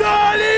Solid!